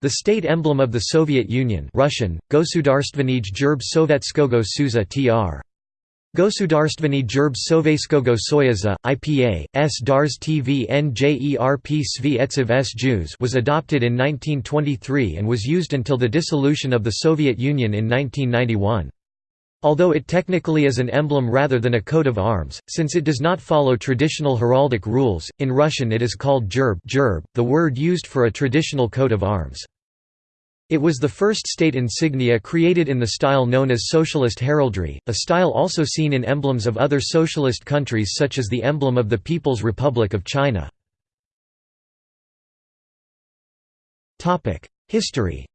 The state emblem of the Soviet Union Russian, Gosudarstvenij Gerb Sovetskogo Suza tr. Gosudarstvenny Gerb Sovetskogo Soyuza, IPA, S. Dars TV NJERP Svi S. Jews was adopted in 1923 and was used until the dissolution of the Soviet Union in 1991. Although it technically is an emblem rather than a coat of arms, since it does not follow traditional heraldic rules, in Russian it is called gerb, gerb the word used for a traditional coat of arms. It was the first state insignia created in the style known as socialist heraldry, a style also seen in emblems of other socialist countries such as the emblem of the People's Republic of China. History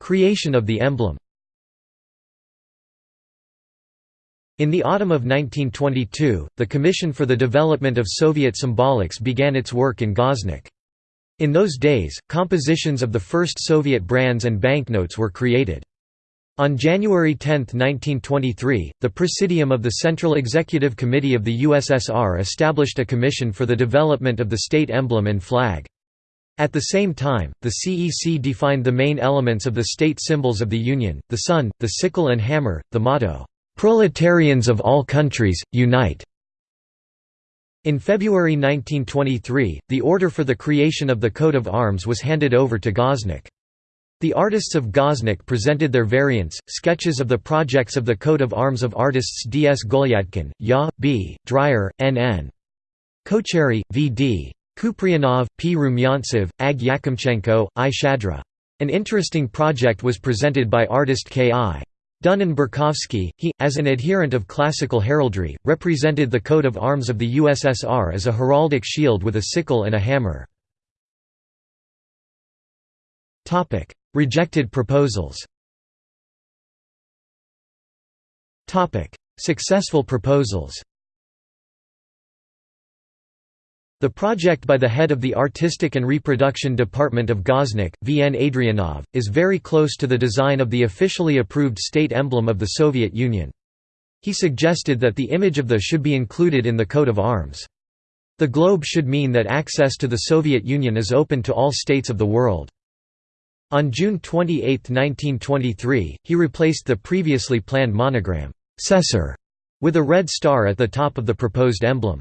Creation of the emblem In the autumn of 1922, the Commission for the Development of Soviet Symbolics began its work in Goznak. In those days, compositions of the first Soviet brands and banknotes were created. On January 10, 1923, the Presidium of the Central Executive Committee of the USSR established a commission for the development of the state emblem and flag. At the same time, the CEC defined the main elements of the state symbols of the Union, the sun, the sickle and hammer, the motto, "'Proletarians of all countries, unite!' In February 1923, the order for the creation of the coat of arms was handed over to Goznak. The artists of Goznak presented their variants, sketches of the projects of the coat of arms of artists D. S. Golyadkin, Ya. B., Dreyer, N. N. Kocherry, V. D. Kuprianov, P. Rumyantsev, Ag Yakimchenko, I. Shadra. An interesting project was presented by artist K. I. Dunin Burkovsky, he, as an adherent of classical heraldry, represented the coat of arms of the USSR as a heraldic shield with a sickle and a hammer. Rejected proposals Successful proposals the project by the head of the Artistic and Reproduction Department of Goznak, V. N. Adrianov, is very close to the design of the officially approved state emblem of the Soviet Union. He suggested that the image of the should be included in the coat of arms. The globe should mean that access to the Soviet Union is open to all states of the world. On June 28, 1923, he replaced the previously planned monogram, Cesar, with a red star at the top of the proposed emblem.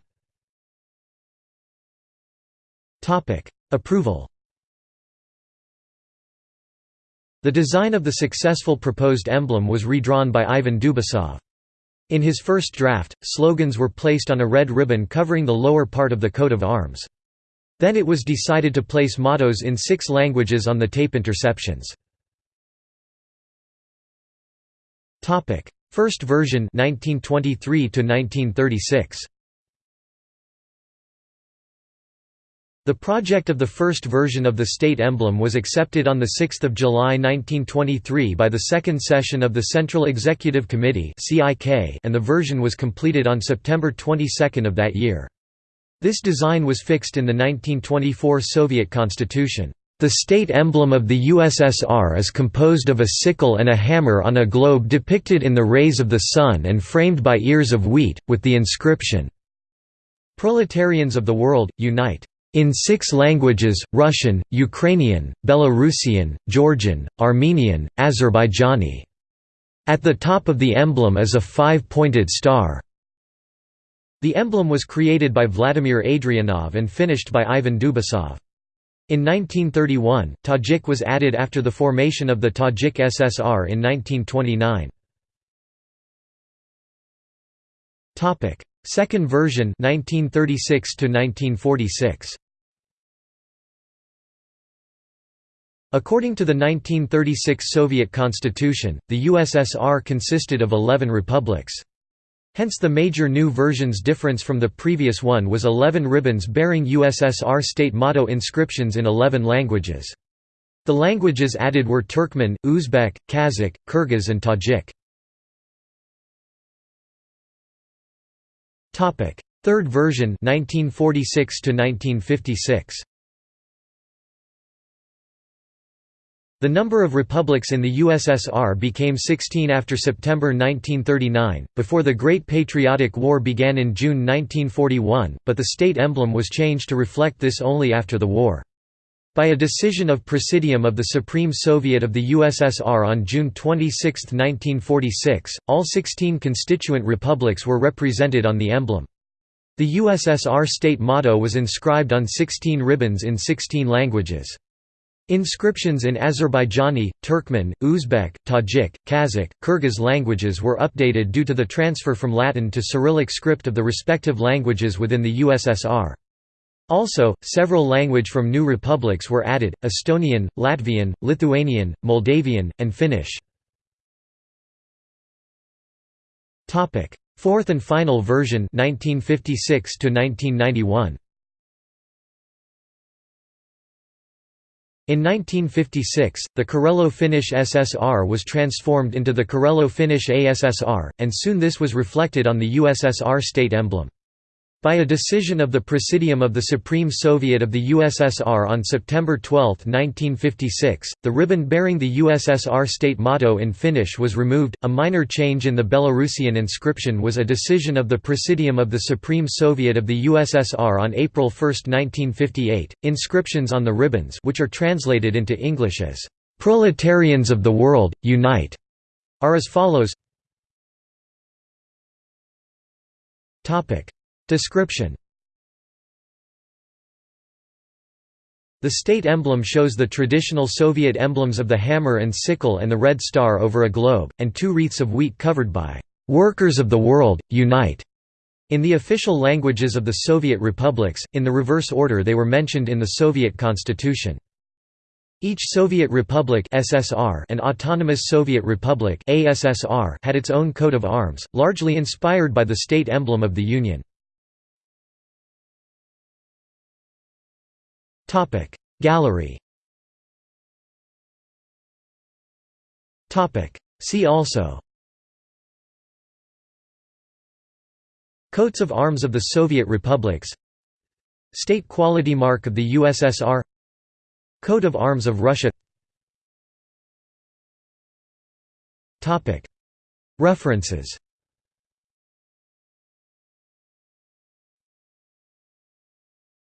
Approval The design of the successful proposed emblem was redrawn by Ivan Dubasov. In his first draft, slogans were placed on a red ribbon covering the lower part of the coat of arms. Then it was decided to place mottos in six languages on the tape interceptions. First version 1923 1936. The project of the first version of the state emblem was accepted on 6 July 1923 by the second session of the Central Executive Committee and the version was completed on September 22 of that year. This design was fixed in the 1924 Soviet constitution. The state emblem of the USSR is composed of a sickle and a hammer on a globe depicted in the rays of the sun and framed by ears of wheat, with the inscription, Proletarians of the world, unite! In six languages, Russian, Ukrainian, Belarusian, Georgian, Armenian, Azerbaijani. At the top of the emblem is a five-pointed star. The emblem was created by Vladimir Adrianov and finished by Ivan Dubasov. In 1931, Tajik was added after the formation of the Tajik SSR in 1929. Second version 1936 1946. According to the 1936 Soviet constitution, the USSR consisted of 11 republics. Hence the major new version's difference from the previous one was 11 ribbons bearing USSR state motto inscriptions in 11 languages. The languages added were Turkmen, Uzbek, Kazakh, Kyrgyz and Tajik. Third version 1946 1956. The number of republics in the USSR became 16 after September 1939, before the Great Patriotic War began in June 1941, but the state emblem was changed to reflect this only after the war. By a decision of Presidium of the Supreme Soviet of the USSR on June 26, 1946, all 16 constituent republics were represented on the emblem. The USSR state motto was inscribed on 16 ribbons in 16 languages. Inscriptions in Azerbaijani, Turkmen, Uzbek, Tajik, Kazakh, Kyrgyz languages were updated due to the transfer from Latin to Cyrillic script of the respective languages within the USSR. Also, several language from new republics were added, Estonian, Latvian, Lithuanian, Moldavian, and Finnish. Fourth and final version 1956 to 1991. In 1956, the Karelo-Finnish SSR was transformed into the Karelo-Finnish ASSR, and soon this was reflected on the USSR state emblem. By a decision of the Presidium of the Supreme Soviet of the USSR on September 12, 1956, the ribbon bearing the USSR state motto in Finnish was removed. A minor change in the Belarusian inscription was a decision of the Presidium of the Supreme Soviet of the USSR on April 1, 1958. Inscriptions on the ribbons, which are translated into English as "Proletarians of the World, Unite," are as follows. Description The state emblem shows the traditional Soviet emblems of the hammer and sickle and the red star over a globe, and two wreaths of wheat covered by "'Workers of the World, Unite' in the official languages of the Soviet republics, in the reverse order they were mentioned in the Soviet constitution. Each Soviet republic SSR and Autonomous Soviet Republic ASSR had its own coat of arms, largely inspired by the state emblem of the Union. Topic. Gallery. Topic. See also. Coats of arms of the Soviet republics. State quality mark of the USSR Coat of arms of Russia. References